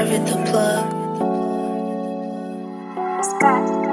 With the plug. Scott.